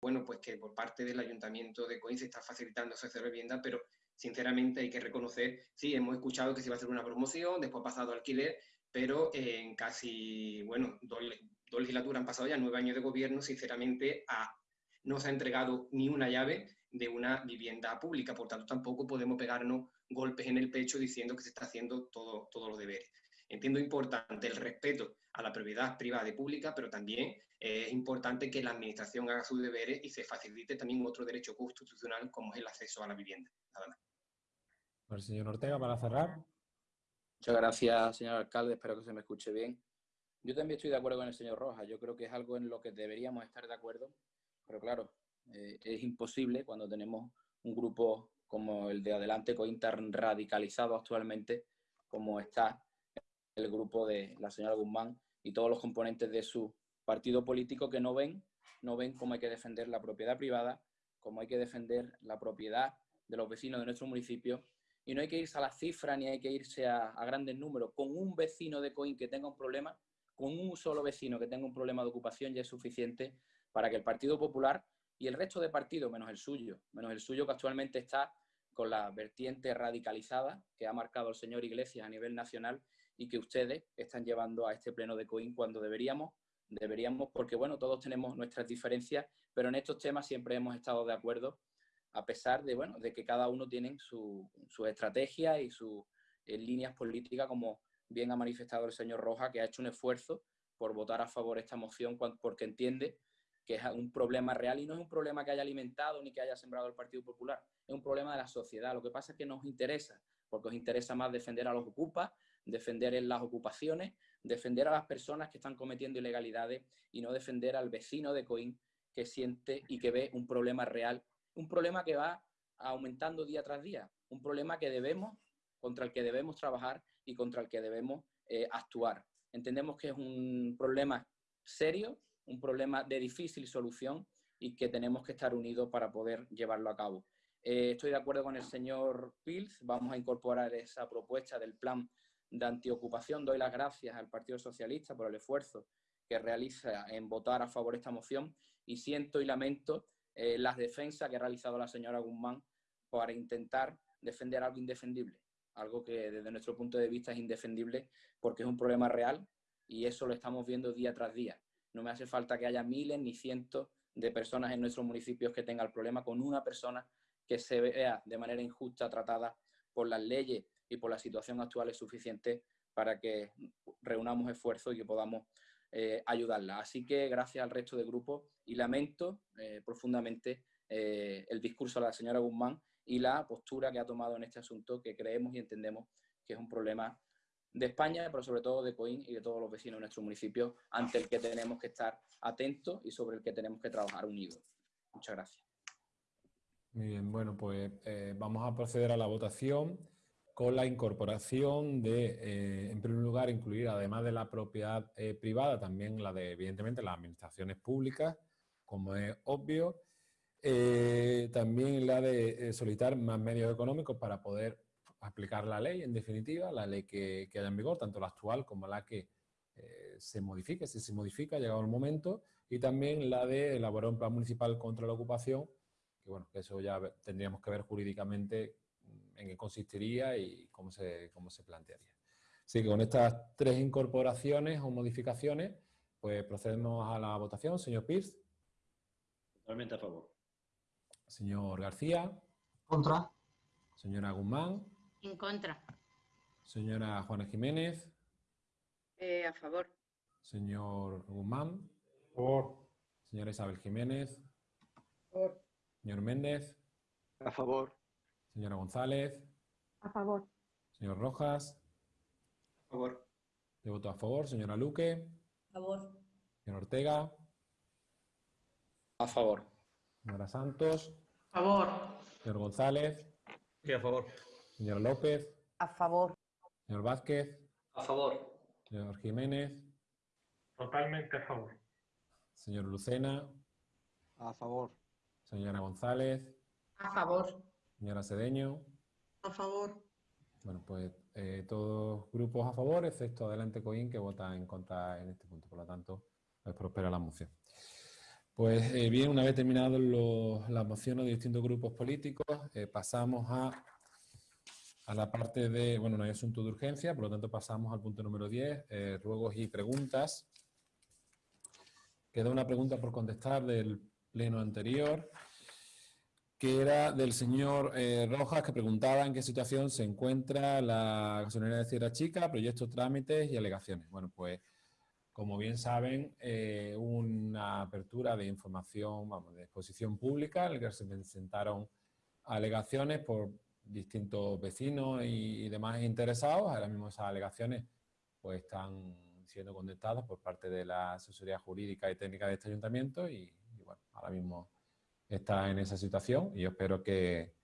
bueno, pues que por parte del Ayuntamiento de Coín se está facilitando esa vivienda, pero sinceramente hay que reconocer, sí, hemos escuchado que se iba a hacer una promoción, después ha pasado alquiler, pero en casi, bueno, dos, legislaturas han pasado ya, nueve años de gobierno, sinceramente no se ha entregado ni una llave de una vivienda pública, por tanto tampoco podemos pegarnos golpes en el pecho diciendo que se está haciendo todo, todos los deberes. Entiendo importante el respeto a la propiedad privada y pública, pero también es importante que la administración haga sus deberes y se facilite también otro derecho constitucional como es el acceso a la vivienda. Nada más. señor Ortega, para cerrar. Muchas gracias, señor alcalde. Espero que se me escuche bien. Yo también estoy de acuerdo con el señor Rojas. Yo creo que es algo en lo que deberíamos estar de acuerdo. Pero claro, eh, es imposible cuando tenemos un grupo como el de Adelante Cointer radicalizado actualmente, como está el grupo de la señora Guzmán y todos los componentes de su partido político que no ven, no ven cómo hay que defender la propiedad privada, cómo hay que defender la propiedad de los vecinos de nuestro municipio y no hay que irse a las cifras ni hay que irse a, grandes números. Con un vecino de Coin que tenga un problema, con un solo vecino que tenga un problema de ocupación ya es suficiente para que el Partido Popular y el resto de partidos, menos el suyo, menos el suyo que actualmente está con la vertiente radicalizada que ha marcado el señor Iglesias a nivel nacional y que ustedes están llevando a este pleno de COIN cuando deberíamos, deberíamos, porque bueno, todos tenemos nuestras diferencias, pero en estos temas siempre hemos estado de acuerdo, a pesar de, bueno, de que cada uno tiene su, su estrategia y sus eh, líneas políticas, como bien ha manifestado el señor Roja, que ha hecho un esfuerzo por votar a favor de esta moción porque entiende que es un problema real y no es un problema que haya alimentado ni que haya sembrado el Partido Popular, es un problema de la sociedad. Lo que pasa es que nos interesa, porque os interesa más defender a los ocupas, defender en las ocupaciones, defender a las personas que están cometiendo ilegalidades y no defender al vecino de Coín que siente y que ve un problema real, un problema que va aumentando día tras día, un problema que debemos, contra el que debemos trabajar y contra el que debemos eh, actuar. Entendemos que es un problema serio, un problema de difícil solución y que tenemos que estar unidos para poder llevarlo a cabo. Eh, estoy de acuerdo con el señor Pils, vamos a incorporar esa propuesta del plan de antiocupación. Doy las gracias al Partido Socialista por el esfuerzo que realiza en votar a favor de esta moción y siento y lamento eh, las defensas que ha realizado la señora Guzmán para intentar defender algo indefendible, algo que desde nuestro punto de vista es indefendible porque es un problema real y eso lo estamos viendo día tras día. No me hace falta que haya miles ni cientos de personas en nuestros municipios que tengan el problema con una persona que se vea de manera injusta tratada por las leyes y por la situación actual es suficiente para que reunamos esfuerzos y que podamos eh, ayudarla. Así que gracias al resto del grupo y lamento eh, profundamente eh, el discurso de la señora Guzmán y la postura que ha tomado en este asunto que creemos y entendemos que es un problema de España, pero sobre todo de Coín y de todos los vecinos de nuestro municipio, ante el que tenemos que estar atentos y sobre el que tenemos que trabajar unidos. Muchas gracias. Muy bien, bueno, pues vamos a proceder a la votación con la incorporación de, eh, en primer lugar, incluir además de la propiedad eh, privada, también la de, evidentemente, las administraciones públicas, como es obvio, eh, también la de solicitar más medios económicos para poder aplicar la ley, en definitiva, la ley que, que haya en vigor, tanto la actual como la que se modifique, si se modifica, ha llegado el momento, y también la de elaborar un plan municipal contra la ocupación, que bueno, que eso ya tendríamos que ver jurídicamente en qué consistiría y cómo se, cómo se plantearía. Así que con estas tres incorporaciones o modificaciones, pues procedemos a la votación. Señor Pierce. Totalmente a favor. Señor García. Contra. Señora Guzmán. En contra. Señora Juana Jiménez. Eh, a favor. Señor Guzmán. Favor. Señora Isabel Jiménez. Favor. Señor Méndez. A favor. Señora González. A favor. Señor Rojas. A favor. Yo voto a favor. Señora Luque. A favor. Señor Ortega. A favor. Señora Santos. A favor. Señor González. Sí, a favor. Señor López. A favor. Señor Vázquez. A favor. Señor Jiménez. Totalmente a favor. Señor Lucena. A favor. Señora González. A favor. Señora Cedeño. A favor. Bueno, pues eh, todos grupos a favor, excepto Adelante Coín, que vota en contra en este punto. Por lo tanto, pues prospera la moción. Pues eh, bien, una vez terminadas las mociones de distintos grupos políticos, eh, pasamos a, a, la parte de, bueno, no hay asunto de urgencia, por lo tanto pasamos al punto número 10, eh, ruegos y preguntas. Queda una pregunta por contestar del pleno anterior, que era del señor Rojas, que preguntaba en qué situación se encuentra la gasolinera de Sierra Chica, proyectos, trámites y alegaciones. Bueno, pues como bien saben, eh, una apertura de información, vamos, de exposición pública en la que se presentaron alegaciones por distintos vecinos y, demás interesados. Ahora mismo esas alegaciones pues están siendo contestadas por parte de la asesoría jurídica y técnica de este ayuntamiento y, bueno, ahora mismo está en esa situación y yo espero que,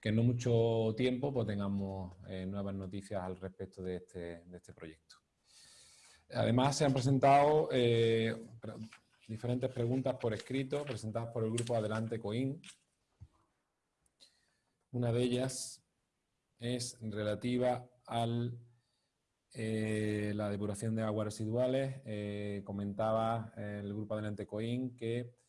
que en no mucho tiempo pues tengamos eh, nuevas noticias al respecto de este, de este proyecto. Además, se han presentado eh, diferentes preguntas por escrito, presentadas por el grupo Adelante Coin. Una de ellas es relativa a eh, la depuración de aguas residuales. Comentaba el grupo Adelante Coin que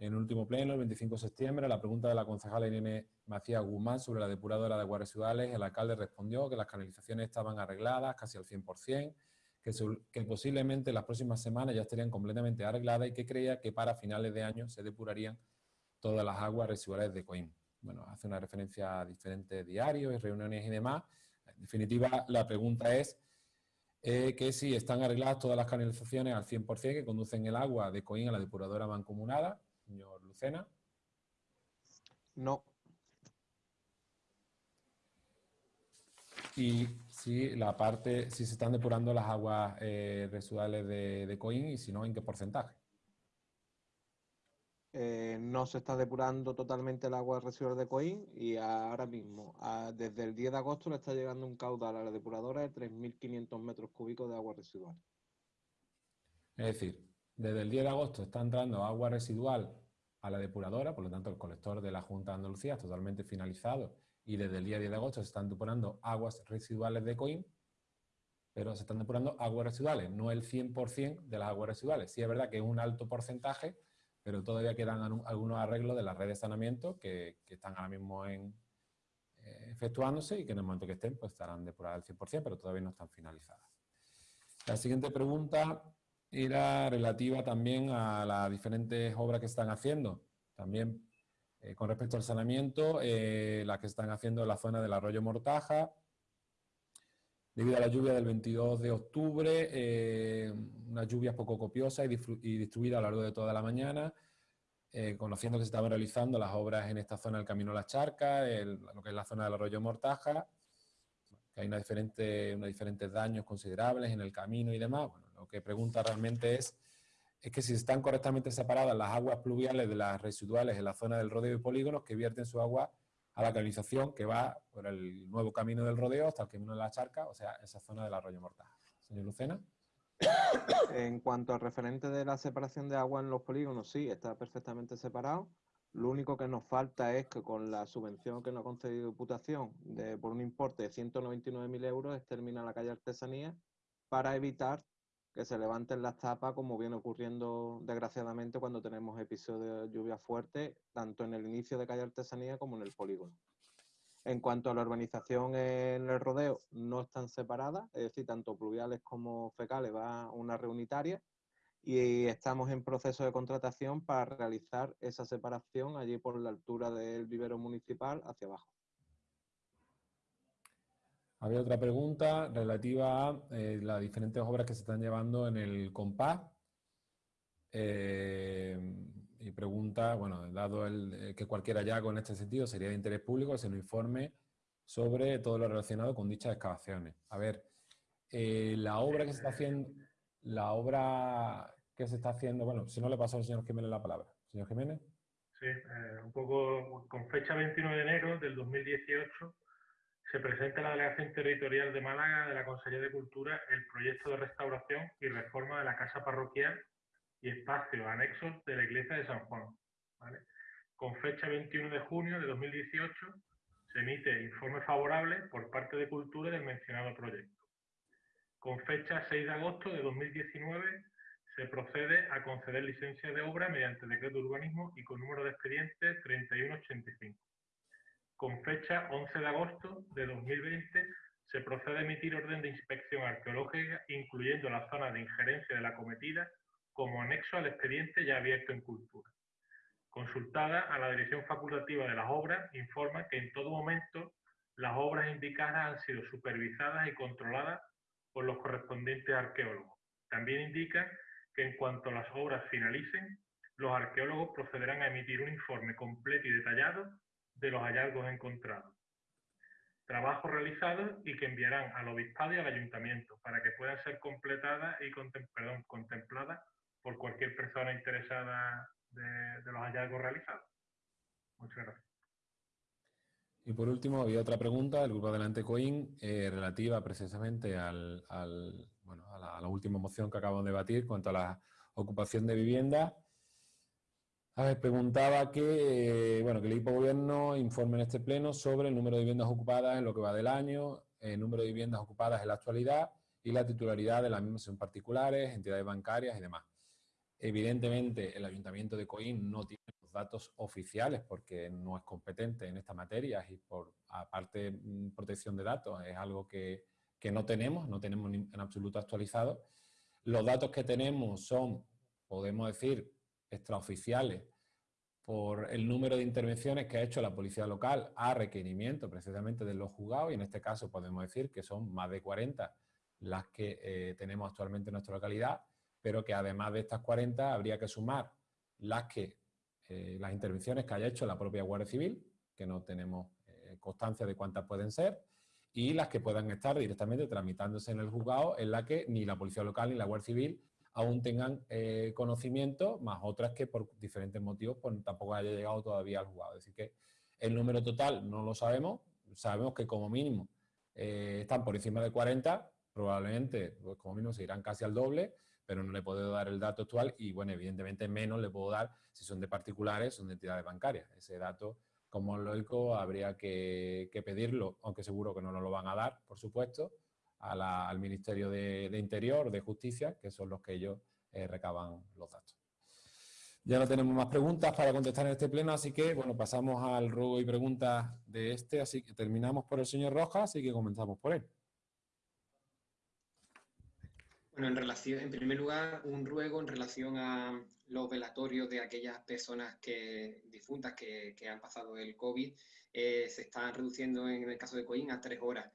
en último pleno, el 25 de septiembre, la pregunta de la concejala Irene Macías Guzmán sobre la depuradora de aguas residuales, el alcalde respondió que las canalizaciones estaban arregladas casi al 100%, que, posiblemente las próximas semanas ya estarían completamente arregladas y que creía que para finales de año se depurarían todas las aguas residuales de Coim. Bueno, hace una referencia a diferentes diarios y reuniones y demás. En definitiva, la pregunta es eh, que si están arregladas todas las canalizaciones al 100% que conducen el agua de Coim a la depuradora mancomunada, señor Lucena. No. Y si la parte, si se están depurando las aguas eh, residuales de, de Coin y si no, en qué porcentaje. Eh, no se está depurando totalmente el agua residual de Coin y ahora mismo, desde el 10 de agosto, le está llegando un caudal a la depuradora de 3.500 metros cúbicos de agua residual. Es decir, desde el 10 de agosto está entrando agua residual a la depuradora, por lo tanto el colector de la Junta de Andalucía es totalmente finalizado y desde el día 10 de agosto se están depurando aguas residuales de COIM, pero se están depurando aguas residuales, no el 100% de las aguas residuales. Sí es verdad que es un alto porcentaje, pero todavía quedan algunos arreglos de la red de saneamiento que, están ahora mismo en, eh, efectuándose y que en el momento que estén pues estarán depuradas al 100%, pero todavía no están finalizadas. La siguiente pregunta era relativa también a las diferentes obras que están haciendo. También eh, con respecto al saneamiento, eh, las que están haciendo en la zona del arroyo Mortaja, debido a la lluvia del 22 de octubre, eh, unas lluvias poco copiosas y, y distribuidas a lo largo de toda la mañana, conociendo que se estaban realizando las obras en esta zona del Camino a la Charca, lo que es la zona del arroyo Mortaja, que hay una diferente, unos diferentes daños considerables en el camino y demás. Bueno, lo que pregunta realmente es es que si están correctamente separadas las aguas pluviales de las residuales en la zona del rodeo y polígonos que vierten su agua a la canalización que va por el nuevo camino del rodeo hasta el camino de la charca, o sea, esa zona del arroyo Mortaja. Señor Lucena. En cuanto al referente de la separación de agua en los polígonos, sí, está perfectamente separado. Lo único que nos falta es que con la subvención que nos ha concedido Diputación de, por un importe de 199.000 euros, termina la calle Artesanía para evitar que se levanten las tapas, como viene ocurriendo desgraciadamente cuando tenemos episodios de lluvia fuerte, tanto en el inicio de calle Artesanía como en el polígono. En cuanto a la urbanización en el rodeo, no están separadas, es decir, tanto pluviales como fecales va una reunitaria y estamos en proceso de contratación para realizar esa separación allí por la altura del vivero municipal hacia abajo. Había otra pregunta relativa a eh, las diferentes obras que se están llevando en el compás. Eh, y pregunta, bueno, dado el, eh, que cualquier hallazgo en este sentido sería de interés público, se nos informe sobre todo lo relacionado con dichas excavaciones. A ver, la obra que se está haciendo, la obra que se está haciendo, bueno, si no le paso al señor Jiménez la palabra. Señor Jiménez. Sí, un poco con fecha 29 de enero del 2018 se presenta en la Delegación Territorial de Málaga de la Consejería de Cultura el proyecto de restauración y reforma de la casa parroquial y espacios anexos de la iglesia de San Juan. Con fecha 21 de junio de 2018 se emite informe favorable por parte de Cultura del mencionado proyecto. Con fecha 6 de agosto de 2019 se procede a conceder licencia de obra mediante decreto de urbanismo y con número de expediente 3185. Con fecha 11 de agosto de 2020 se procede a emitir orden de inspección arqueológica incluyendo la zona de injerencia de la cometida como anexo al expediente ya abierto en cultura. Consultada a la Dirección Facultativa de las Obras, informa que en todo momento las obras indicadas han sido supervisadas y controladas por los correspondientes arqueólogos. También indica que en cuanto las obras finalicen, los arqueólogos procederán a emitir un informe completo y detallado de los hallazgos encontrados. Trabajos realizados y que enviarán al obispado y al ayuntamiento para que puedan ser completadas y contempladas por cualquier persona interesada de, de los hallazgos realizados. Muchas gracias. Y por último, había otra pregunta del grupo Adelante Coin eh, relativa precisamente al, bueno, a, la, a, la, última moción que acabamos de debatir cuanto a la ocupación de vivienda. A ver, preguntaba que, eh, bueno, que el equipo gobierno informe en este pleno sobre el número de viviendas ocupadas en lo que va del año, el número de viviendas ocupadas en la actualidad y la titularidad de las mismas en particulares, entidades bancarias y demás. Evidentemente, el Ayuntamiento de Coín no tiene los datos oficiales porque no es competente en esta materia y por aparte mm, protección de datos es algo que, que no tenemos, no tenemos en absoluto actualizado. Los datos que tenemos son, podemos decir, extraoficiales por el número de intervenciones que ha hecho la policía local a requerimiento precisamente de los juzgados y en este caso podemos decir que son más de 40 las que eh, tenemos actualmente en nuestra localidad pero que además de estas 40 habría que sumar las, que, eh, las intervenciones que haya hecho la propia Guardia Civil, que no tenemos eh, constancia de cuántas pueden ser, y las que puedan estar directamente tramitándose en el juzgado, en la que ni la Policía Local ni la Guardia Civil aún tengan eh, conocimiento, más otras que por diferentes motivos pues, tampoco haya llegado todavía al juzgado. Es decir, que el número total no lo sabemos, sabemos que como mínimo eh, están por encima de 40, probablemente pues, como mínimo se irán casi al doble, pero no le puedo dar el dato actual y, bueno, evidentemente menos le puedo dar si son de particulares o de entidades bancarias. Ese dato, como es lógico, habría que, pedirlo, aunque seguro que no lo van a dar, por supuesto, al Ministerio de, Interior, de Justicia, que son los que ellos eh, recaban los datos. Ya no tenemos más preguntas para contestar en este pleno, así que, bueno, pasamos al ruego y preguntas de este, así que terminamos por el señor Rojas, así que comenzamos por él. Bueno, en relación, en primer lugar, un ruego en relación a los velatorios de aquellas personas que, difuntas que, que han pasado el COVID, eh, se están reduciendo en el caso de Coín a tres horas.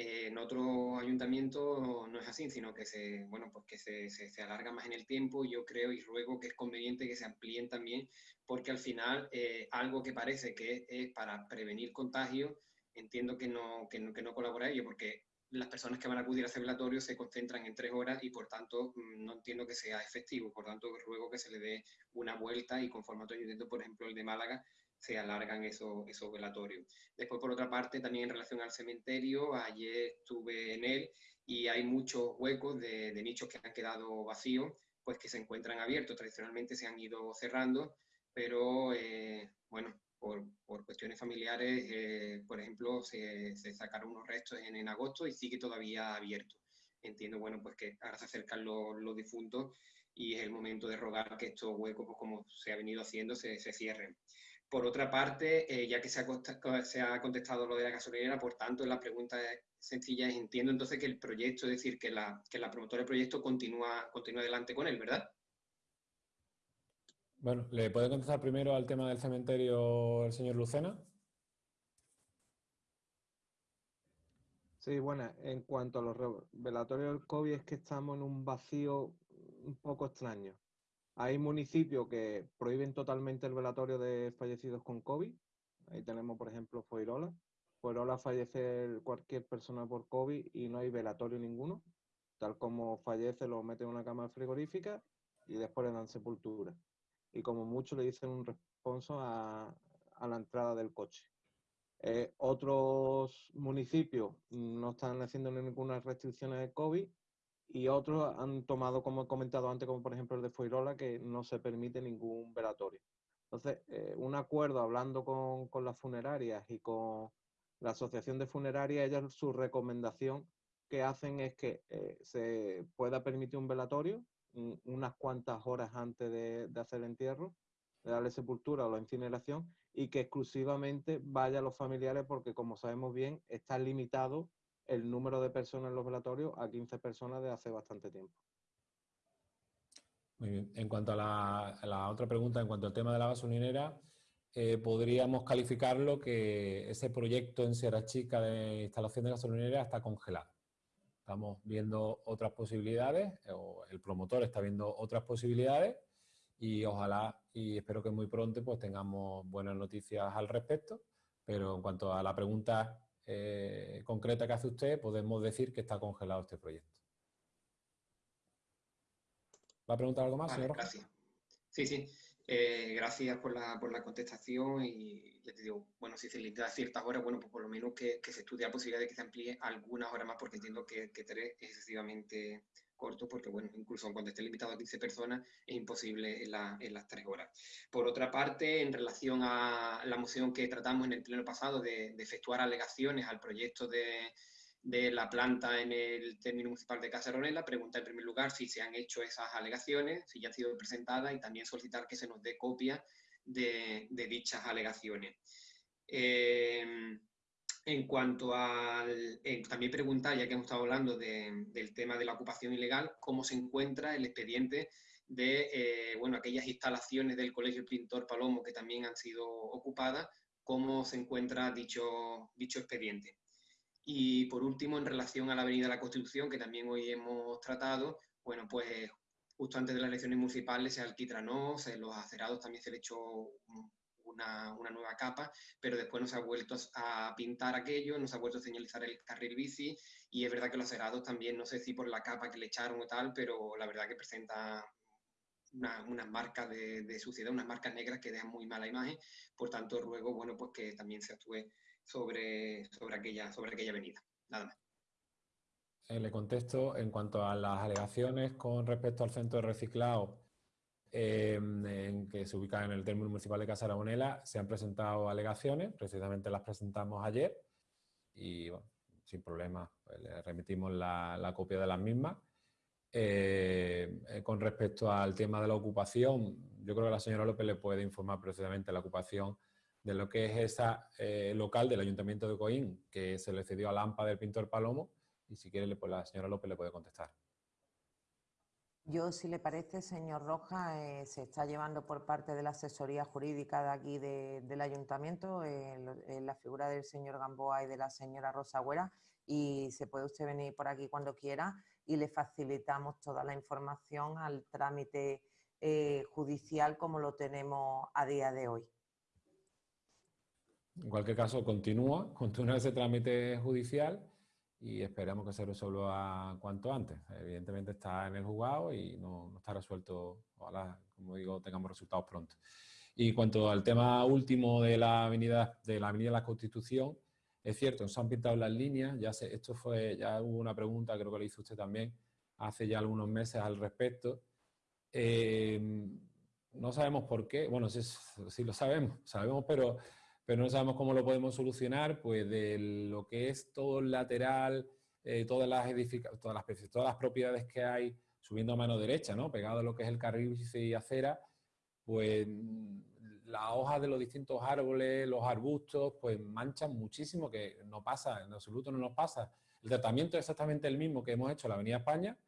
Eh, en otros ayuntamientos no es así, sino que se, bueno, pues se, se, se, alarga más en el tiempo. Yo creo y ruego que es conveniente que se amplíen también, porque al final eh, algo que parece que es para prevenir contagios, entiendo que no, que no, que no colabora ello, porque las personas que van a acudir a ese velatorio se concentran en tres horas y por tanto mm, no entiendo que sea efectivo. Por tanto, ruego que se le dé una vuelta y con formato ayuntamiento, por ejemplo, el de Málaga, se alargan esos, esos velatorios. Después, por otra parte, también en relación al cementerio, ayer estuve en él y hay muchos huecos de, de nichos que han quedado vacíos, pues que se encuentran abiertos. Tradicionalmente se han ido cerrando, pero eh, bueno, por, por, cuestiones familiares, eh, por ejemplo, se, sacaron unos restos en, en, agosto y sigue todavía abierto. Entiendo, bueno, pues que ahora se acercan los, los difuntos y es el momento de rogar que estos huecos, pues como se ha venido haciendo, se, se cierren. Por otra parte, eh, ya que se ha, se ha, contestado lo de la gasolinera, por tanto, la pregunta es sencilla es, entiendo entonces que el proyecto, es decir, que la, que la promotora del proyecto continúa, continúa adelante con él, ¿verdad? Bueno, ¿le puede contestar primero al tema del cementerio el señor Lucena? Sí, bueno, en cuanto a los revelatorios del COVID es que estamos en un vacío un poco extraño. Hay municipios que prohíben totalmente el velatorio de fallecidos con COVID. Ahí tenemos, por ejemplo, Foirola. Foirola fallece cualquier persona por COVID y no hay velatorio ninguno. Tal como fallece, lo meten en una cama frigorífica y después le dan sepultura y como mucho le dicen un responso a, la entrada del coche. Eh, otros municipios no están haciendo ninguna restricciones de COVID y otros han tomado, como he comentado antes, como por ejemplo el de Foirola, que no se permite ningún velatorio. Entonces, eh, un acuerdo hablando con, con, las funerarias y con la Asociación de Funerarias, ellas su recomendación que hacen es que eh, se pueda permitir un velatorio mm, unas cuantas horas antes de, de hacer el entierro, de darle sepultura o la incineración, y que exclusivamente vaya a los familiares porque, como sabemos bien, está limitado el número de personas en los velatorios a 15 personas de hace bastante tiempo. Muy bien. En cuanto a la, otra pregunta, en cuanto al tema de la gasolinera, eh, podríamos calificarlo que ese proyecto en Sierra Chica de instalación de gasolinera está congelado. Estamos viendo otras posibilidades, o el promotor está viendo otras posibilidades y ojalá y espero que muy pronto pues tengamos buenas noticias al respecto. Pero en cuanto a la pregunta eh, concreta que hace usted, podemos decir que está congelado este proyecto. ¿Va a preguntar algo más, señor? Gracias. Sí, sí. Eh, gracias por la, por la contestación y te digo, bueno, si se limita a ciertas horas, bueno, pues por lo menos que, se estudie la posibilidad de que se amplíe algunas horas más, porque entiendo que, que tres es excesivamente corto, porque bueno, incluso cuando esté limitado a 15 personas es imposible en, las tres horas. Por otra parte, en relación a la moción que tratamos en el pleno pasado de, de efectuar alegaciones al proyecto de, de la planta en el término municipal de Casaronela, pregunta en primer lugar si se han hecho esas alegaciones, si ya han sido presentadas y también solicitar que se nos dé copia de, dichas alegaciones. Em, en cuanto al... también preguntar, ya que hemos estado hablando del tema de la ocupación ilegal, cómo se encuentra el expediente de eh, bueno, aquellas instalaciones del Colegio Pintor Palomo que también han sido ocupadas, cómo se encuentra dicho, dicho expediente. Y por último, en relación a la Avenida de la Constitución, que también hoy hemos tratado, bueno, pues justo antes de las elecciones municipales se alquitranó, se, los acerados también se le echó una, una, nueva capa, pero después no se ha vuelto a pintar aquello, no se ha vuelto a señalizar el carril bici y es verdad que los acerados también, no sé si por la capa que le echaron o tal, pero la verdad que presenta unas marcas de, de, suciedad, unas marcas negras que dejan muy mala imagen, por tanto ruego, bueno, pues que también se actúe sobre, sobre, aquella, sobre aquella avenida. Nada más. Eh, le contesto en cuanto a las alegaciones con respecto al centro de reciclado em, en que se ubica en el término municipal de Casa Aragonela, se han presentado alegaciones, precisamente las presentamos ayer y sin problema pues, le remitimos la, copia de las mismas. Eh, eh, con respecto al tema de la ocupación, yo creo que la señora López le puede informar precisamente la ocupación de lo que es esa eh, local del Ayuntamiento de Coín, que se le cedió a Lampa del pintor Palomo, y si quiere, pues la señora López le puede contestar. Yo, si le parece, señor Roja, eh, se está llevando por parte de la asesoría jurídica de aquí del ayuntamiento en la figura del señor Gamboa y de la señora Rosa Güera y se puede usted venir por aquí cuando quiera y le facilitamos toda la información al trámite eh, judicial como lo tenemos a día de hoy. En cualquier caso, continúa, continúa ese trámite judicial y esperamos que se resuelva cuanto antes. Evidentemente está en el juzgado y no, está resuelto, ojalá, como digo, tengamos resultados pronto. Y cuanto al tema último de la avenida de la, avenida de la Constitución, es cierto, se han pintado las líneas, ya sé, esto fue, ya hubo una pregunta, creo que le hizo usted también, hace ya algunos meses al respecto. Eh, no sabemos por qué, bueno, sí, sí lo sabemos, sabemos, pero pero no sabemos cómo lo podemos solucionar, pues de lo que es todo el lateral, eh, todas, las todas, las, todas las propiedades que hay subiendo a mano derecha, ¿no? pegado a lo que es el carril y acera, pues las hojas de los distintos árboles, los arbustos, pues manchan muchísimo, que no pasa, en absoluto no nos pasa. El tratamiento es exactamente el mismo que hemos hecho en la Avenida España,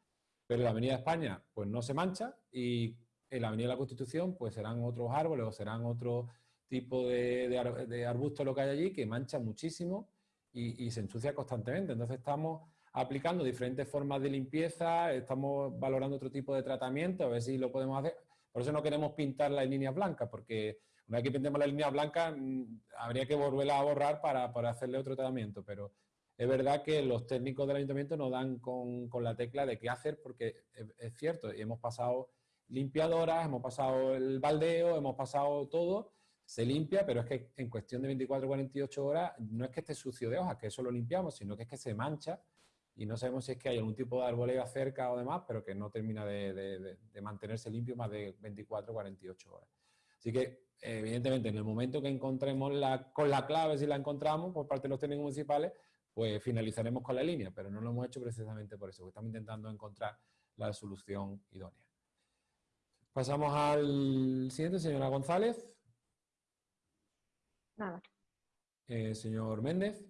pero en la Avenida España pues no se mancha y en la Avenida de la Constitución pues serán otros árboles o serán otros tipo de, arbusto lo que hay allí que mancha muchísimo y, se ensucia constantemente. Entonces estamos aplicando diferentes formas de limpieza, estamos valorando otro tipo de tratamiento, a ver si lo podemos hacer. Por eso no queremos pintar las líneas blancas, porque una vez que pintemos la línea blanca mm, habría que volverla a borrar para, hacerle otro tratamiento, pero es verdad que los técnicos del ayuntamiento nos dan con, la tecla de qué hacer, porque es, es cierto, y hemos pasado limpiadoras, hemos pasado el baldeo, hemos pasado todo, se limpia, pero es que en cuestión de 24 o 48 horas no es que esté sucio de hojas, que eso lo limpiamos, sino que es que se mancha y no sabemos si es que hay algún tipo de arboleda cerca o demás, pero que no termina de, mantenerse limpio más de 24 o 48 horas. Así que, evidentemente, en el momento que encontremos con la clave, si la encontramos por parte de los técnicos municipales, pues finalizaremos con la línea, pero no lo hemos hecho precisamente por eso, porque estamos intentando encontrar la solución idónea. Pasamos al siguiente, señora González. Nada. Eh, señor Méndez.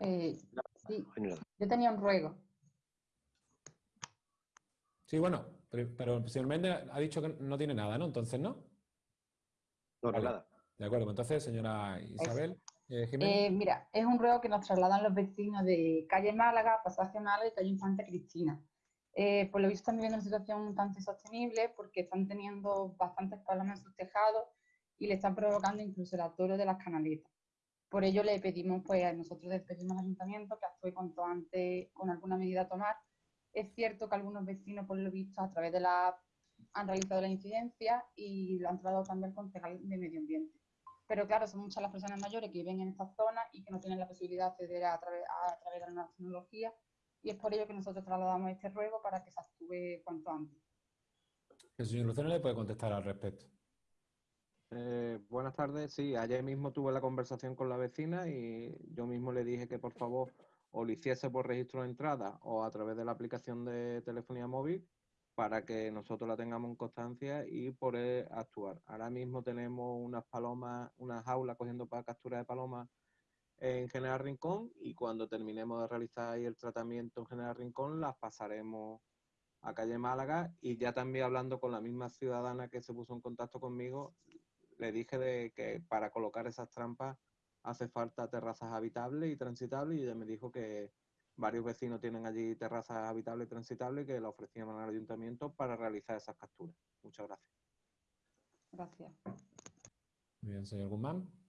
Eh, sí, yo tenía un ruego. Sí, bueno, pero, pero el señor Méndez ha dicho que no tiene nada, ¿no? Entonces, ¿no? No, Vale. nada. De acuerdo, pues entonces, señora Isabel eh, Jiménez. Eh, mira, es un ruego que nos trasladan los vecinos de calle Málaga, Pasaje Málaga y calle Infante Cristina. Eh, por lo visto están viviendo una situación tanto insostenible porque están teniendo bastantes problemas en sus tejados y le están provocando incluso el atoro de las canaletas. Por ello le pedimos, pues nosotros le pedimos al ayuntamiento que actúe cuanto antes con alguna medida a tomar. Es cierto que algunos vecinos, por lo visto, a través de la han realizado la incidencia y lo han trasladado también al concejal de medio ambiente. Pero claro, son muchas las personas mayores que viven en esta zona y que no tienen la posibilidad de acceder a través, a través de la tecnología y es por ello que nosotros trasladamos este ruego para que se actúe cuanto antes. El señor Luceno le puede contestar al respecto. Eh, buenas tardes. Sí, ayer mismo tuve la conversación con la vecina y yo mismo le dije que por favor o lo hiciese por registro de entrada o a través de la aplicación de telefonía móvil para que nosotros la tengamos en constancia y poder actuar. Ahora mismo tenemos unas palomas, unas jaulas cogiendo para captura de palomas en General Rincón y cuando terminemos de realizar ahí el tratamiento en General Rincón las pasaremos a calle Málaga y ya también hablando con la misma ciudadana que se puso en contacto conmigo, le dije de que para colocar esas trampas hace falta terrazas habitables y transitables y ella me dijo que varios vecinos tienen allí terrazas habitables y transitables y que la ofrecían al ayuntamiento para realizar esas capturas. Muchas gracias. Gracias. Muy bien, señor Guzmán.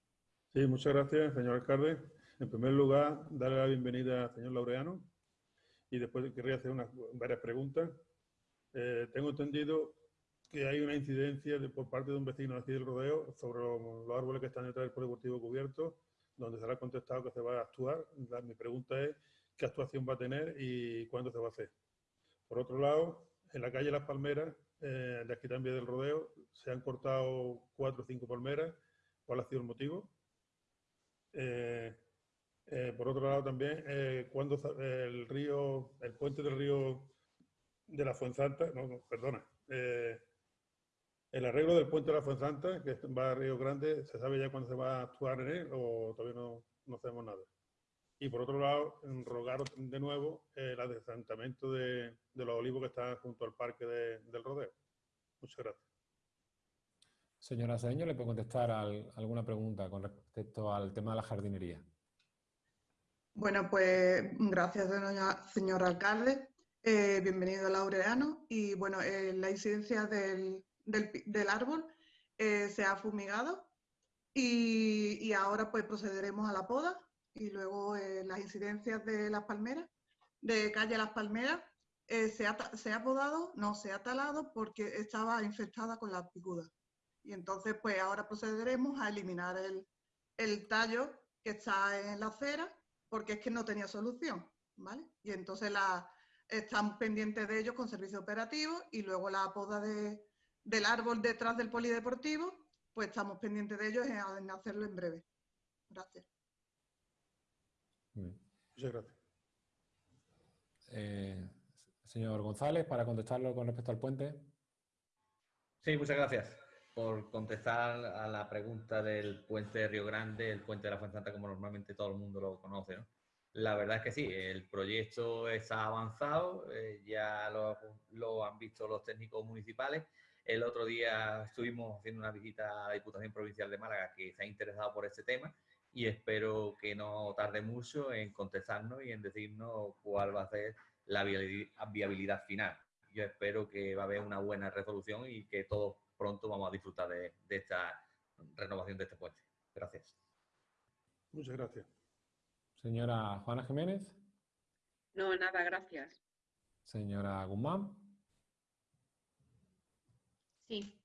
Sí, muchas gracias, señor alcalde. En primer lugar, darle la bienvenida al señor Laureano y después querría hacer unas, varias preguntas. Eh, tengo entendido que hay una incidencia de- por parte de un vecino aquí del rodeo sobre los, los árboles que están detrás del polideportivo cubierto, donde se le ha contestado que se va a actuar. La- mi pregunta es qué actuación va a tener y cuándo se va a hacer. Por otro lado, en la calle Las Palmeras, eh, de aquí también del rodeo, se han cortado cuatro o cinco palmeras. ¿Cuál ha sido el motivo? Eh, eh, por otro lado también, eh, cuando el río, el puente del río de la Fuensanta, no, perdona, el arreglo del puente de la Fuensanta, que va a Río Grande, ¿se sabe ya cuándo se va a actuar en él o todavía no, no sabemos nada? Y por otro lado, rogar de nuevo el adelantamiento de, de los olivos que están junto al parque de- del rodeo. Muchas gracias. Señora Seño, ¿le puede contestar al- alguna pregunta con respecto al tema de la jardinería? Bueno, pues gracias, doña- señor alcalde. Eh, bienvenido, Laureano. Y bueno, eh, la incidencia del, árbol eh, se ha fumigado y, ahora pues procederemos a la poda y luego eh, las incidencias de las palmeras, de calle Las Palmeras, eh, se, ha, se ha podado, no, se ha talado porque estaba infectada con la picuda. Y entonces pues ahora procederemos a eliminar el, el tallo que está en la acera porque es que no tenía solución, ¿vale? Y entonces la, están pendientes de ellos con servicio operativo y luego la poda de, del árbol detrás del polideportivo, pues estamos pendientes de ellos en, en hacerlo en breve. Gracias. Muchas gracias. Eh, señor González, para contestarlo con respecto al puente. Sí, muchas gracias por contestar a la pregunta del puente de Río Grande, el puente de la Fuensanta, como normalmente todo el mundo lo conoce. ¿no? La verdad es que sí, el proyecto está avanzado, eh, ya lo, lo han visto los técnicos municipales. El otro día estuvimos haciendo una visita a la Diputación Provincial de Málaga que se ha interesado por este tema y espero que no tarde mucho en contestarnos y en decirnos cuál va a ser la viabili- viabilidad final. Yo espero que va a haber una buena resolución y que todos pronto vamos a disfrutar de, de esta renovación de este puente. Gracias. Muchas gracias. Señora Juana Jiménez. No, nada, gracias. Señora Guzmán. Sí.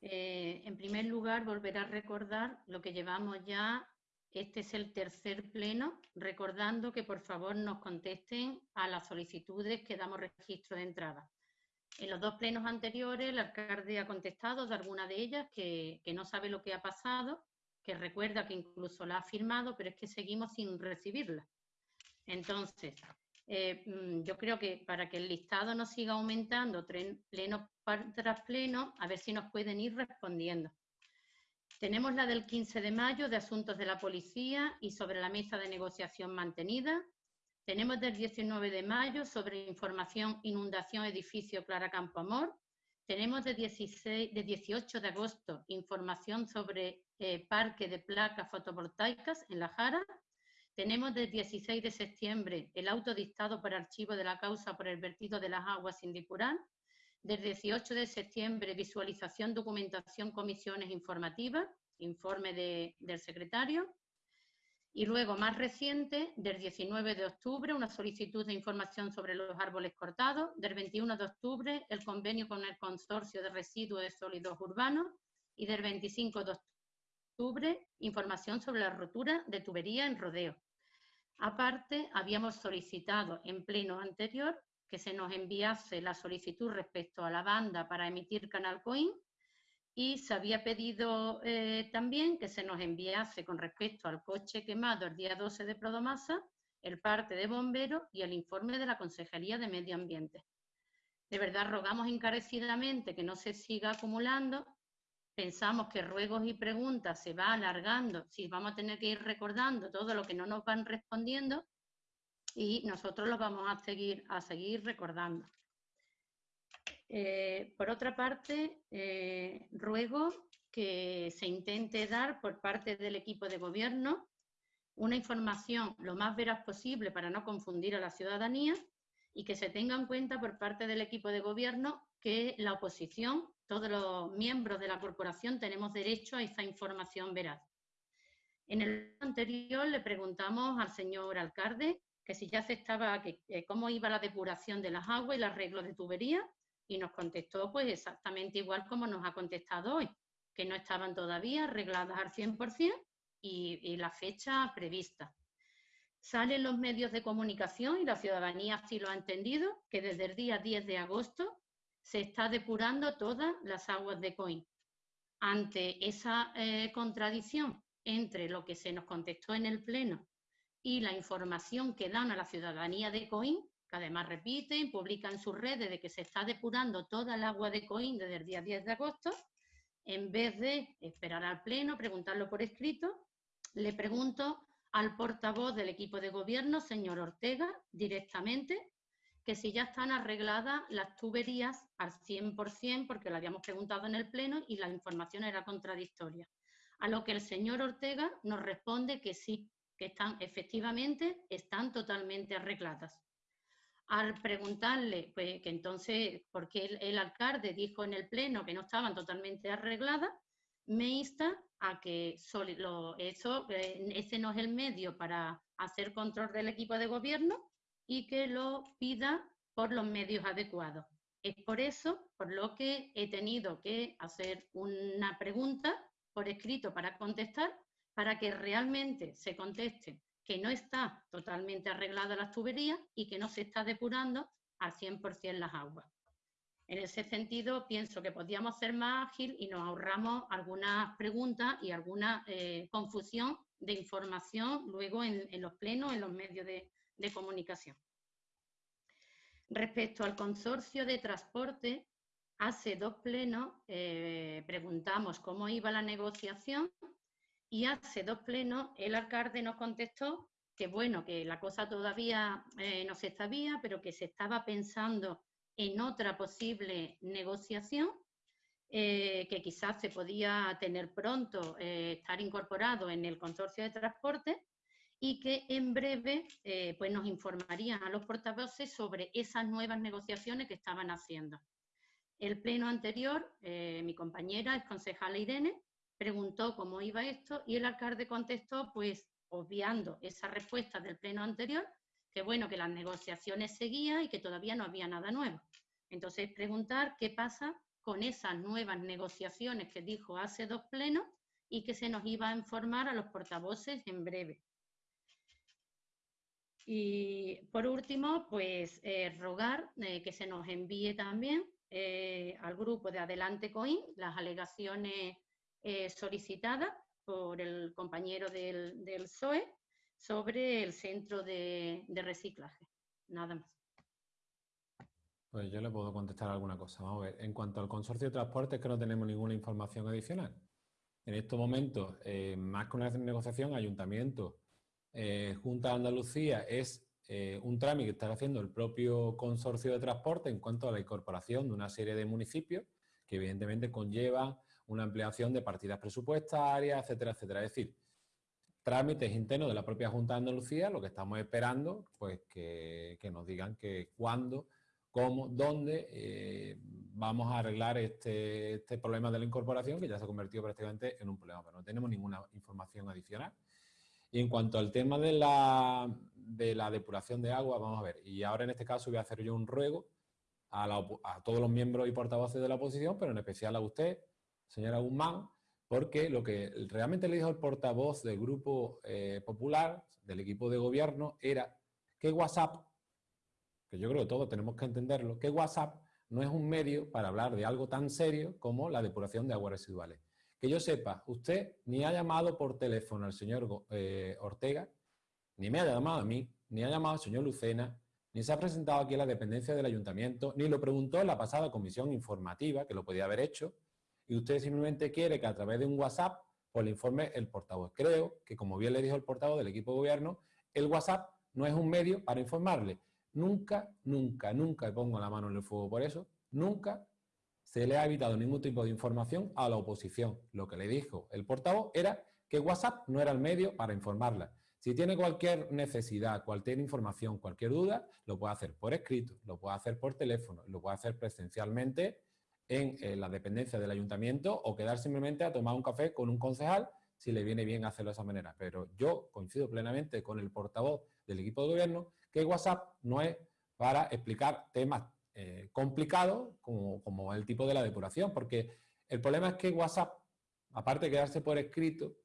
Eh, en primer lugar, volver a recordar lo que llevamos ya. Este es el tercer pleno, recordando que por favor nos contesten a las solicitudes que damos registro de entrada. En los dos plenos anteriores, el alcalde ha contestado de alguna de ellas que, no sabe lo que ha pasado, que recuerda que incluso la ha firmado, pero es que seguimos sin recibirla. Entonces, mm, yo creo que para que el listado no siga aumentando pleno tras pleno, a ver si nos pueden ir respondiendo. Tenemos la del 15 de mayo de Asuntos de la Policía y sobre la mesa de negociación mantenida. Tenemos del 19 de mayo sobre información inundación edificio Clara Campo Amor. Tenemos de, 16, de 18 de agosto información sobre eh, parque de placas fotovoltaicas en La Jara. Tenemos del 16 de septiembre el auto dictado por archivo de la causa por el vertido de las aguas sin depurar. Del 18 de septiembre, visualización, documentación, comisiones informativas, informe del secretario. Y luego, más reciente, del 19 de octubre, una solicitud de información sobre los árboles cortados. Del 21 de octubre, el convenio con el Consorcio de Residuos de Sólidos Urbanos. Y del 25 de octubre, información sobre la rotura de tubería en rodeo. Aparte, habíamos solicitado en pleno anterior que se nos enviase la solicitud respecto a la banda para emitir Canal Coin y se había pedido eh, también que se nos enviase con respecto al coche quemado el día 12 de Prodomasa el parte de bomberos y el informe de la Consejería de Medio Ambiente. De verdad, rogamos encarecidamente que no se siga acumulando. Pensamos que ruegos y preguntas se va alargando, si vamos a tener que ir recordando todo lo que no nos van respondiendo, y nosotros los vamos a seguir, a seguir recordando. Eh, por otra parte, eh, ruego que se intente dar por parte del equipo de gobierno una información lo más veraz posible para no confundir a la ciudadanía y que se tenga en cuenta por parte del equipo de gobierno que la oposición, todos los miembros de la corporación tenemos derecho a esa información veraz. En el anterior le preguntamos al señor alcalde que si ya se estaba, que, cómo iba la depuración de las aguas y el arreglo de tuberías, y nos contestó pues exactamente igual como nos ha contestado hoy, que no estaban todavía arregladas al 100% y, y la fecha prevista. Salen los medios de comunicación y la ciudadanía así lo ha entendido, que desde el día 10 de agosto se está depurando todas las aguas de COIN. Ante esa eh, contradicción entre lo que se nos contestó en el Pleno y la información que dan a la ciudadanía de Coín, además repiten, publican sus redes de que se está depurando toda el agua de Coín desde el día 10 de agosto, en vez de esperar al Pleno, preguntarlo por escrito, le pregunto al portavoz del equipo de gobierno, señor Ortega, directamente, que si ya están arregladas las tuberías al 100%, porque lo habíamos preguntado en el Pleno y la información era contradictoria. A lo que el señor Ortega nos responde que sí, que están efectivamente están totalmente arregladas. Al preguntarle pues, que entonces, ¿por qué el, alcalde dijo en el pleno que no estaban totalmente arregladas? Me insta a que lo, eso, eh, ese no es el medio para hacer control del equipo de gobierno y que lo pida por los medios adecuados. Es por eso por lo que he tenido que hacer una pregunta por escrito para contestar para que realmente se conteste que no está totalmente arreglada las tuberías y que no se está depurando al 100% las aguas. En ese sentido, pienso que podríamos ser más ágil y nos ahorramos algunas preguntas y alguna eh, confusión de información luego en, los plenos, en los medios de, comunicación. Respecto al consorcio de transporte, hace dos plenos eh, preguntamos cómo iba la negociación y hace dos plenos el alcalde nos contestó que bueno, que la cosa todavía eh, no se sabía, pero que se estaba pensando en otra posible negociación, eh, que quizás se podía tener pronto, eh, estar incorporado en el consorcio de transporte y que en breve pues nos informarían a los portavoces sobre esas nuevas negociaciones que estaban haciendo. El pleno anterior, mi compañera es concejala Irene, preguntó cómo iba esto y el alcalde contestó, pues obviando esa respuesta del pleno anterior, que bueno, que las negociaciones seguían y que todavía no había nada nuevo. Entonces, preguntar qué pasa con esas nuevas negociaciones que dijo hace dos plenos y que se nos iba a informar a los portavoces en breve. Y por último, pues eh, rogar eh, que se nos envíe también eh, al grupo de Adelante Coin las alegaciones eh, solicitada por el compañero del, del, sobre el centro de, reciclaje. Nada más. Pues yo le puedo contestar alguna cosa. Vamos a ver. En cuanto al consorcio de transporte, es que no tenemos ninguna información adicional. En estos momentos, eh, más que una negociación, ayuntamiento, eh, Junta de Andalucía es eh, un trámite que está haciendo el propio consorcio de transporte en cuanto a la incorporación de una serie de municipios que evidentemente conlleva una ampliación de partidas presupuestarias, etcétera, etcétera. Es decir, trámites internos de la propia Junta de Andalucía, lo que estamos esperando, pues que, nos digan que cuándo, cómo, dónde eh, vamos a arreglar este, este, problema de la incorporación, que ya se ha convertido prácticamente en un problema, pero no tenemos ninguna información adicional. Y en cuanto al tema de la, de la depuración de agua, vamos a ver, y ahora en este caso voy a hacer yo un ruego a todos los miembros y portavoces de la oposición, pero en especial a usted, señora Guzmán, porque lo que realmente le dijo el portavoz del Grupo eh, Popular, del equipo de gobierno, era que WhatsApp, que yo creo que todos tenemos que entenderlo, que WhatsApp no es un medio para hablar de algo tan serio como la depuración de aguas residuales. Que yo sepa, usted ni ha llamado por teléfono al señor eh, Ortega, ni me ha llamado a mí, ni ha llamado al señor Lucena, ni se ha presentado aquí a la dependencia del ayuntamiento, ni lo preguntó en la pasada comisión informativa, que lo podía haber hecho, y usted simplemente quiere que a través de un WhatsApp pues le informe el portavoz. Creo que, como bien le dijo el portavoz del equipo de gobierno, el WhatsApp no es un medio para informarle. Nunca, nunca, nunca, pongo la mano en el fuego por eso, nunca se le ha evitado ningún tipo de información a la oposición. Lo que le dijo el portavoz era que WhatsApp no era el medio para informarla. Si tiene cualquier necesidad, cualquier información, cualquier duda, lo puede hacer por escrito, lo puede hacer por teléfono, lo puede hacer presencialmente en la dependencia del ayuntamiento o quedar simplemente a tomar un café con un concejal si le viene bien hacerlo de esa manera. Pero yo coincido plenamente con el portavoz del equipo de gobierno que WhatsApp no es para explicar temas eh, complicados como, como, el tipo de la depuración, porque el problema es que WhatsApp, aparte de quedarse por escrito,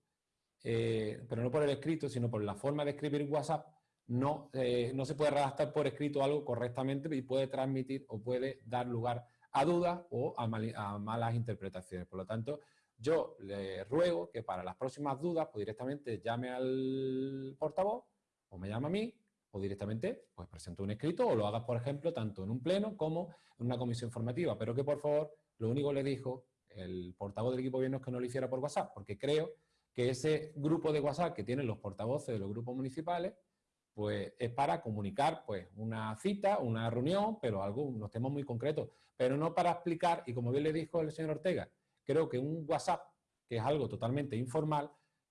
eh, pero no por el escrito, sino por la forma de escribir WhatsApp, no, eh, no se puede redactar por escrito algo correctamente y puede transmitir o puede dar lugar a dudas o a, malas interpretaciones. Por lo tanto, yo le ruego que para las próximas dudas, pues directamente llame al portavoz o me llame a mí o directamente pues presente un escrito o lo hagas, por ejemplo, tanto en un pleno como en una comisión formativa. Pero que, por favor, lo único que le dijo el portavoz del equipo de gobierno es que no lo hiciera por WhatsApp, porque creo que ese grupo de WhatsApp que tienen los portavoces de los grupos municipales pues es para comunicar pues una cita, una reunión, pero algo, unos temas muy concretos, pero no para explicar, y como bien le dijo el señor Ortega, creo que un WhatsApp, que es algo totalmente informal,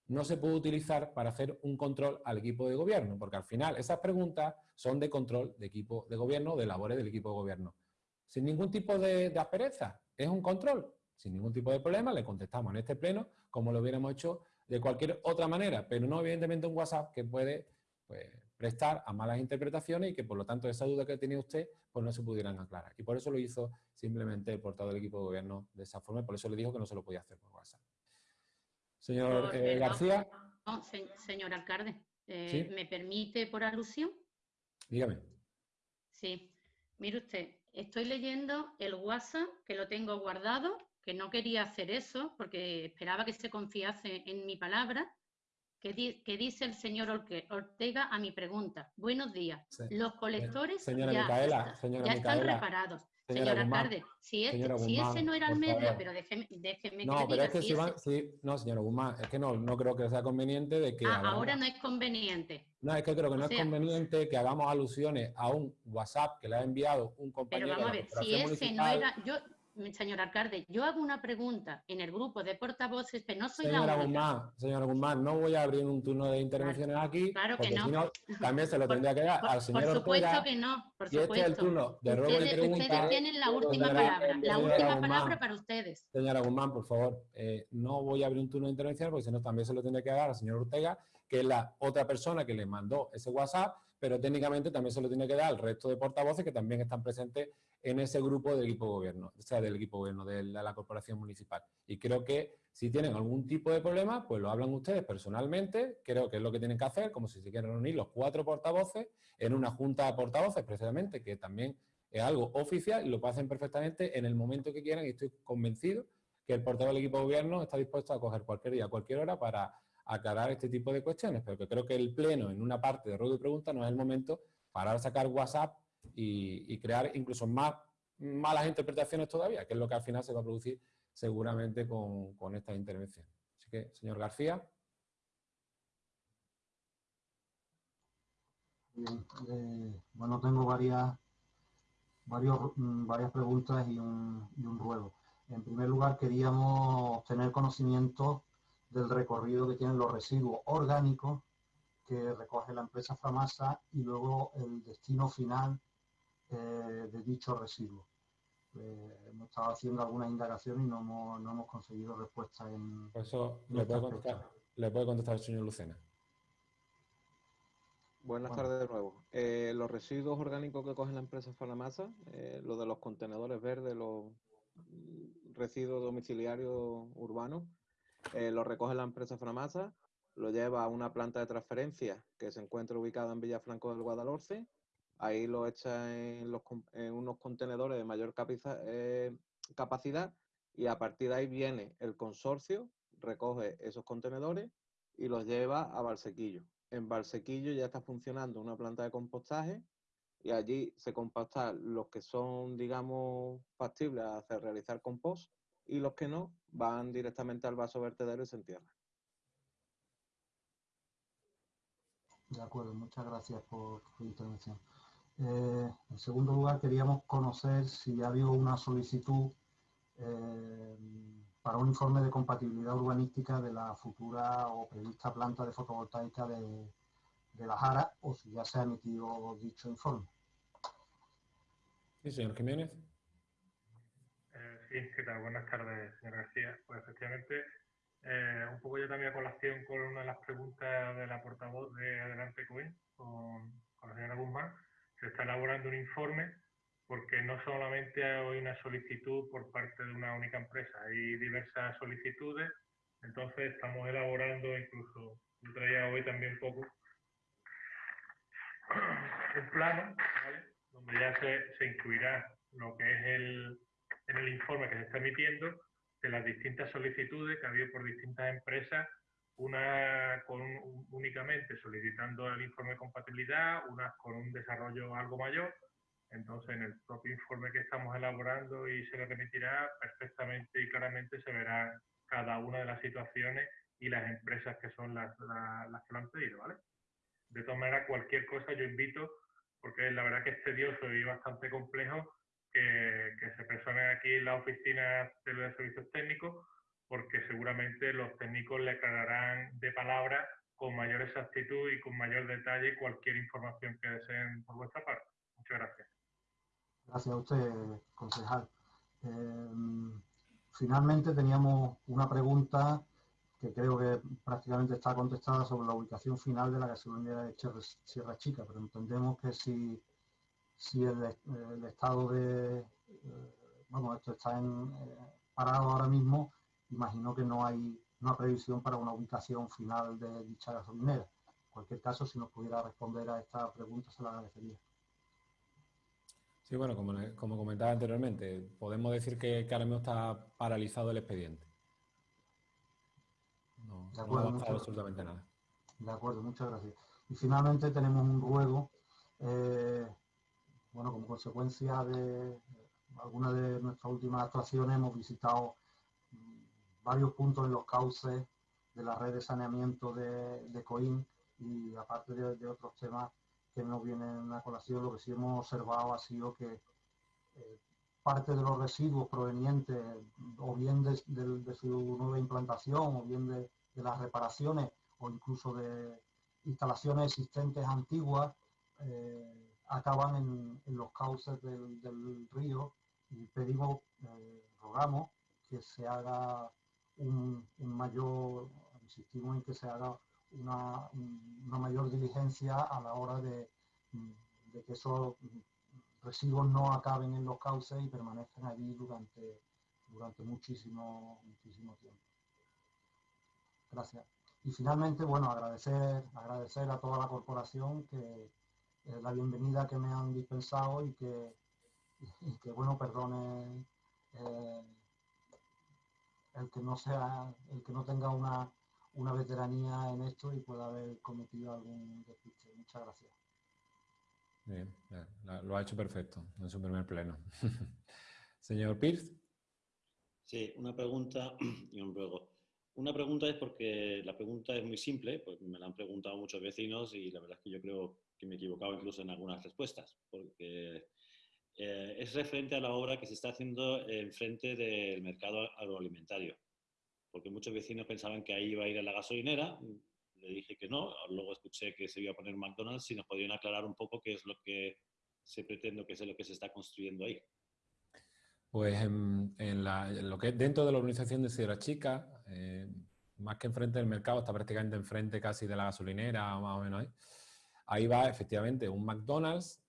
no se puede utilizar para hacer un control al equipo de gobierno, porque al final esas preguntas son de control de equipo de gobierno, de labores del equipo de gobierno. Sin ningún tipo de, aspereza, es un control, sin ningún tipo de problema, le contestamos en este pleno como lo hubiéramos hecho de cualquier otra manera, pero no evidentemente un WhatsApp que puede pues, prestar a malas interpretaciones y que por lo tanto esa duda que tenía usted pues no se pudieran aclarar. Y por eso lo hizo simplemente el portavoz del equipo de gobierno de esa forma y por eso le dijo que no se lo podía hacer por WhatsApp. Señor eh, García. señor alcalde, eh, ¿me permite por alusión? Dígame. Sí. Mire usted, estoy leyendo el WhatsApp que lo tengo guardado, que no quería hacer eso porque esperaba que se confiase en mi palabra que, dice el señor Ortega a mi pregunta. Buenos días. Los colectores ya, están preparados. Señor alcalde, si, ese no era el medio, pero déjeme, déjeme no, que pero es que si, van, no, señora Guzmán, es que no, no creo que sea conveniente de que... Ah, ahora no es conveniente. No, es que creo que no es conveniente que hagamos alusiones a un WhatsApp que le ha enviado un compañero. Pero vamos a ver, si ese no era... Yo, señor alcalde, yo hago una pregunta en el grupo de portavoces, pero no soy señora la Guzmán, señora Guzmán, no voy a abrir un turno de intervenciones aquí. Claro que no. también se lo tendría que dar al señor Por supuesto que no, por supuesto. este es el turno de ruego ustedes, pregunta, ustedes tienen la última palabra, la última palabra para ustedes. Señora Guzmán, por favor, eh, no voy a abrir un turno de intervención porque si no también se lo tendría que dar al señor Ortega, que es la otra persona que le mandó ese WhatsApp, pero técnicamente también se lo tiene que dar al resto de portavoces que también están presentes en ese grupo del equipo gobierno, o sea, del equipo gobierno de la, corporación municipal. Y creo que si tienen algún tipo de problema, pues lo hablan ustedes personalmente, creo que es lo que tienen que hacer, como si se quieren reunir los cuatro portavoces en una junta de portavoces, precisamente, que también es algo oficial y lo hacen perfectamente en el momento que quieran. Y estoy convencido que el portavoz del equipo de gobierno está dispuesto a coger cualquier día, cualquier hora para aclarar este tipo de cuestiones, pero que creo que el pleno en una parte de ruego y pregunta no es el momento parar a sacar WhatsApp y, crear incluso más malas interpretaciones todavía, que es lo que al final se va a producir seguramente con, con esta intervención. Así que, señor García. Eh, bueno, tengo varias, varios, mm, varias preguntas y un, y un ruego. En primer lugar, queríamos tener conocimiento del recorrido que tienen los residuos orgánicos que recoge la empresa Famasa y luego el destino final eh, de dicho residuo. Eh, hemos estado haciendo algunas indagaciones y no hemos, no hemos conseguido respuesta en... eso le puede, contestar, le puede contestar el señor Lucena. Buenas tardes de nuevo. Eh, los residuos orgánicos que coge la empresa Fanamasa, eh, lo de los contenedores verdes, los residuos domiciliarios urbanos, eh, los recoge la empresa Fanamasa, lo lleva a una planta de transferencia que se encuentra ubicada en Villafranco del Guadalhorce, ahí lo echa en, unos contenedores de mayor capacidad y a partir de ahí viene el consorcio, recoge esos contenedores y los lleva a Valsequillo en Valsequillo ya está funcionando una planta de compostaje y allí se compactan los que son, digamos, factibles a realizar compost y los que no van directamente al vaso vertedero y se entierran. De acuerdo, muchas gracias por tu intervención. Eh, en segundo lugar, queríamos conocer si ha habido una solicitud eh, para un informe de compatibilidad urbanística de la futura o prevista planta de fotovoltaica de, la Jara o si ya se ha emitido dicho informe. Sí, señor Jiménez. Eh, sí, ¿qué tal? Buenas tardes, señor García. Pues efectivamente, eh, un poco yo también a colación con una de las preguntas de la portavoz de Adelante Coin, con, con la señora Guzmán, se está elaborando un informe porque no solamente hay una solicitud por parte de una única empresa, hay diversas solicitudes, entonces estamos elaborando incluso, yo traía hoy también poco un plano, donde ya se, incluirá lo que es el, en el informe que se está emitiendo de las distintas solicitudes que ha habido por distintas empresas, una con únicamente solicitando el informe de compatibilidad, unas con un desarrollo algo mayor, entonces, en el propio informe que estamos elaborando y se le remitirá, perfectamente y claramente se verá cada una de las situaciones y las empresas que son las, las, que lo han pedido, ¿vale? De todas maneras, cualquier cosa yo invito, porque la verdad que es tedioso y bastante complejo, que, que se personen aquí en la oficina de los servicios técnicos, porque seguramente los técnicos le aclararán de palabra con mayor exactitud y con mayor detalle cualquier información que deseen por vuestra parte. Muchas gracias. Gracias a usted, concejal. Em, finalmente teníamos una pregunta que creo que prácticamente está contestada sobre la ubicación final de la gasolinera de Sierra Chica, pero entendemos que si, si el, estado de, eh, bueno, esto está en, eh, parado ahora mismo, imagino que no hay una previsión para una ubicación final de dicha gasolinera. En cualquier caso, si nos pudiera responder a esta pregunta, se la agradecería. Sí, bueno, como, como comentaba anteriormente, podemos decir que, ahora mismo está paralizado el expediente. No, ha avanzado absolutamente nada. De acuerdo, muchas gracias. Y finalmente tenemos un ruego, eh, bueno, como consecuencia de algunas de nuestras últimas actuaciones hemos visitado varios puntos en los cauces de la red de saneamiento de, de COIN y aparte de otros temas que no vienen a colación, lo que sí hemos observado ha sido que eh, parte de los residuos provenientes o bien de, su nueva implantación o bien de, las reparaciones o incluso de instalaciones existentes antiguas eh, acaban en, los cauces del, río y pedimos, eh, rogamos que se haga un, mayor, insistimos en que se haga una, mayor diligencia a la hora de, que esos residuos no acaben en los cauces y permanezcan allí durante, durante muchísimo, muchísimo tiempo. Gracias. Y finalmente, bueno, agradecer, agradecer a toda la corporación que la bienvenida que me han dispensado y que, que bueno, perdone eh, el que no sea, el que no tenga una, una veteranía en esto y pueda haber cometido algún despiste. Muchas gracias. Bien, lo ha hecho perfecto en su primer pleno. Señor Pierce. Sí, una pregunta y un ruego. Una pregunta es porque la pregunta es muy simple, pues me la han preguntado muchos vecinos y la verdad es que yo creo que me he equivocado incluso en algunas respuestas, porque eh, es referente a la obra que se está haciendo enfrente del mercado agroalimentario. Porque muchos vecinos pensaban que ahí iba a ir a la gasolinera, le dije que no, luego escuché que se iba a poner McDonald's y nos podrían aclarar un poco qué es lo que se pretende, qué es lo que se está construyendo ahí. Pues en, lo que dentro de la organización de Sierra Chica, eh, más que enfrente del mercado, está prácticamente enfrente casi de la gasolinera, más o menos ahí. Ahí va efectivamente un McDonald's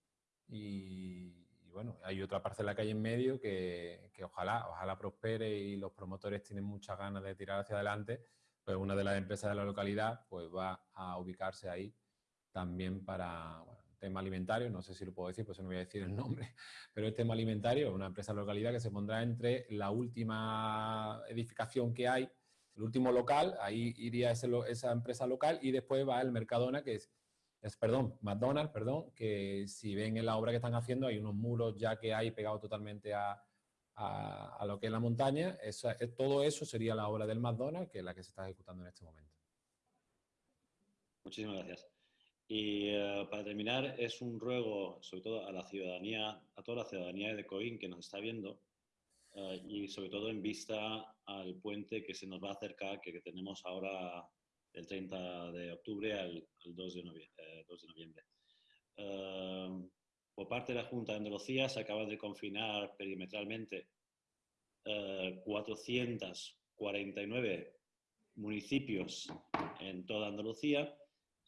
y, bueno, hay otra parcela que hay en medio que, que, ojalá, ojalá prospere y los promotores tienen muchas ganas de tirar hacia adelante, pues una de las empresas de la localidad pues va a ubicarse ahí también para, tema alimentario, no sé si lo puedo decir, pues no voy a decir el nombre, pero el tema alimentario, una empresa de localidad que se pondrá entre la última edificación que hay, el último local, ahí iría esa empresa local y después va el Mercadona, que es, es, perdón, McDonald's, perdón, que si ven en la obra que están haciendo hay unos muros ya que hay pegados totalmente a, a, lo que es la montaña, eso, todo eso sería la obra del McDonald's, que es la que se está ejecutando en este momento. Muchísimas gracias. Y eh, para terminar, es un ruego, sobre todo a la ciudadanía, a toda la ciudadanía de Coín que nos está viendo, eh, y sobre todo en vista al puente que se nos va a acercar, que, tenemos ahora del 30 de octubre al, 2 de noviembre. 2 de noviembre. por parte de la Junta de Andalucía se acaba de confinar perimetralmente 449 eh, municipios en toda Andalucía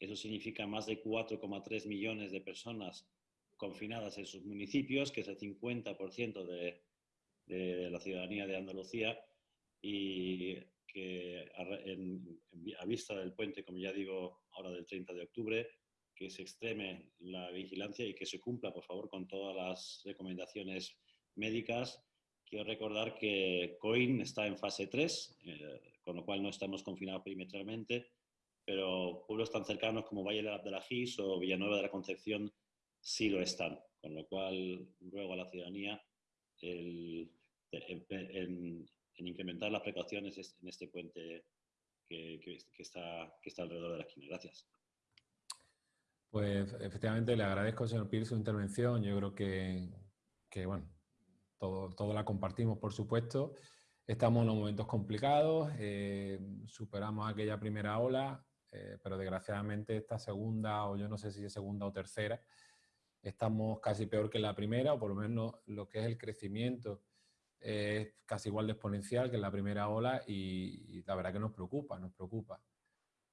eso significa más de 4,3 millones de personas confinadas en sus municipios, que es el 50% de, de, la ciudadanía de Andalucía y que a, vista del puente, como ya digo, ahora del 30 de octubre, que se extreme la vigilancia y que se cumpla, por favor, con todas las recomendaciones médicas. Quiero recordar que COIN está en fase 3, eh, con lo cual no estamos confinados perimetralmente pero pueblos tan cercanos como Valle de la Gis o Villanueva de la Concepción sí lo están, con lo cual ruego a la ciudadanía en, incrementar las precauciones en este puente que, está, alrededor de la esquina. Gracias. Pues efectivamente le agradezco, señor Pires, su intervención. Yo creo que, bueno, todo, la compartimos, por supuesto. Estamos en unos momentos complicados, eh, superamos aquella primera ola, eh, pero desgraciadamente esta segunda, o yo no sé si es segunda o tercera, estamos casi peor que la primera, o por lo menos lo que es el crecimiento es casi igual de exponencial que en la primera ola y, la verdad que nos preocupa, nos preocupa.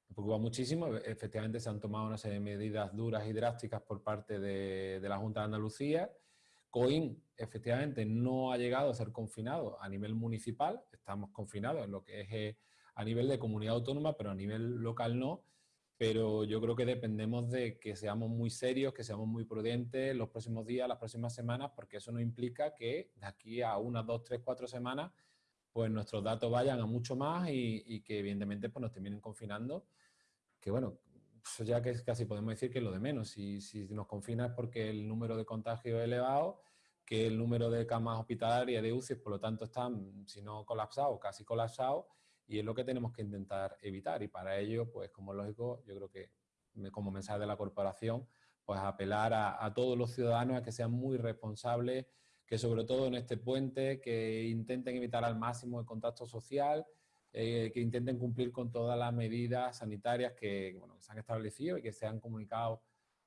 Nos preocupa muchísimo, efectivamente se han tomado una serie de medidas duras y drásticas por parte de, de la Junta de Andalucía. COIN efectivamente no ha llegado a ser confinado a nivel municipal, estamos confinados en lo que es eh, a nivel de comunidad autónoma, pero a nivel local no. Pero yo creo que dependemos de que seamos muy serios, que seamos muy prudentes los próximos días, las próximas semanas, porque eso no implica que de aquí a unas, dos, tres, cuatro semanas, pues nuestros datos vayan a mucho más y, que evidentemente pues nos terminen confinando. Que bueno, eso ya que casi podemos decir que es lo de menos. Si, si nos confina es porque el número de contagios es elevado, que el número de camas hospitalarias de UCI, por lo tanto, están, si no colapsados, casi colapsados, y es lo que tenemos que intentar evitar. Y para ello, pues como lógico, yo creo que como mensaje de la corporación, pues apelar a, todos los ciudadanos a que sean muy responsables, que sobre todo en este puente, que intenten evitar al máximo el contacto social, eh, que intenten cumplir con todas las medidas sanitarias que, bueno, que se han establecido y que se han comunicado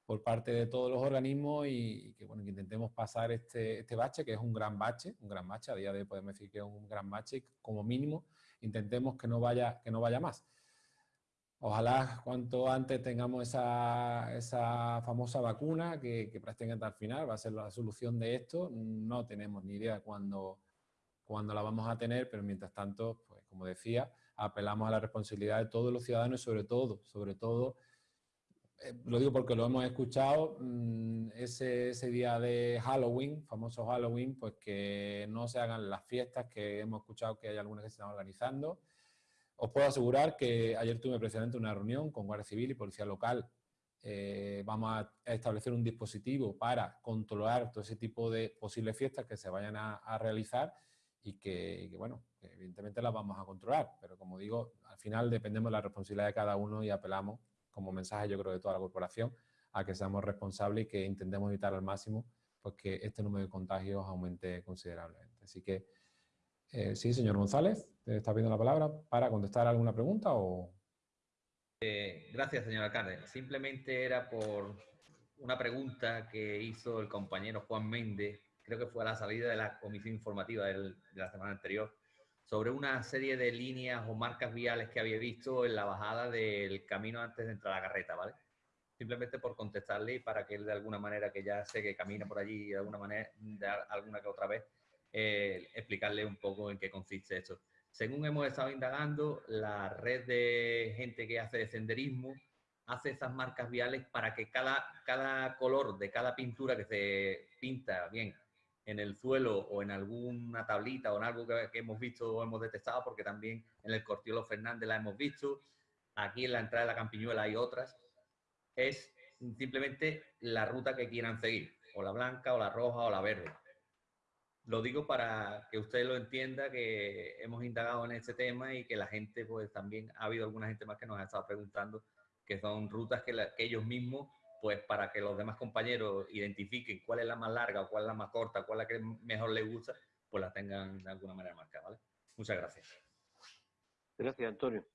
por parte de todos los organismos y, que, bueno, que intentemos pasar este, este bache, que es un gran bache, un gran bache, a día de hoy podemos decir que es un gran bache como mínimo, intentemos que no vaya, que no vaya más. Ojalá cuanto antes tengamos esa, esa famosa vacuna que, que prácticamente al final va a ser la solución de esto. No tenemos ni idea cuándo, cuándo la vamos a tener, pero mientras tanto, pues como decía, apelamos a la responsabilidad de todos los ciudadanos y sobre todo, sobre todo, eh, lo digo porque lo hemos escuchado, mm, ese, ese, día de Halloween, famoso Halloween, pues que no se hagan las fiestas que hemos escuchado que hay algunas que se están organizando. Os puedo asegurar que ayer tuve precisamente una reunión con Guardia Civil y Policía Local eh, vamos a establecer un dispositivo para controlar todo ese tipo de posibles fiestas que se vayan a, realizar y que, bueno, evidentemente las vamos a controlar, pero como digo, al final dependemos de la responsabilidad de cada uno y apelamos como mensaje, yo creo, de toda la corporación, a que seamos responsables y que intentemos evitar al máximo pues, que este número de contagios aumente considerablemente. Así que, eh, sí, señor González, ¿te está pidiendo la palabra para contestar alguna pregunta o...? Eh, gracias, señor alcalde. Simplemente era por una pregunta que hizo el compañero Juan Méndez, creo que fue a la salida de la comisión informativa de la semana anterior, sobre una serie de líneas o marcas viales que había visto en la bajada del camino antes de entrar a la carreta, ¿vale? Simplemente por contestarle y para que él de alguna manera, que ya sé que camina por allí de alguna manera, de alguna que otra vez, eh, explicarle un poco en qué consiste esto. Según hemos estado indagando, la red de gente que hace senderismo hace esas marcas viales para que cada, cada color de cada pintura que se pinta bien en el suelo o en alguna tablita o en algo que, hemos visto o hemos detectado, porque también en el Cortiolo Fernández la hemos visto, aquí en la entrada de la Campiñuela hay otras, es simplemente la ruta que quieran seguir, o la blanca, o la roja, o la verde. Lo digo para que usted lo entienda, que hemos indagado en este tema y que la gente, pues también ha habido alguna gente más que nos ha estado preguntando que son rutas que, que ellos mismos pues para que los demás compañeros identifiquen cuál es la más larga o cuál es la más corta, cuál es la que mejor les gusta, pues la tengan de alguna manera marcada, ¿vale? Muchas gracias. Gracias, Antonio.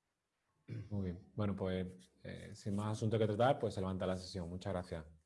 Muy bien. Bueno, pues eh, sin más asunto que tratar, pues se levanta la sesión. Muchas gracias.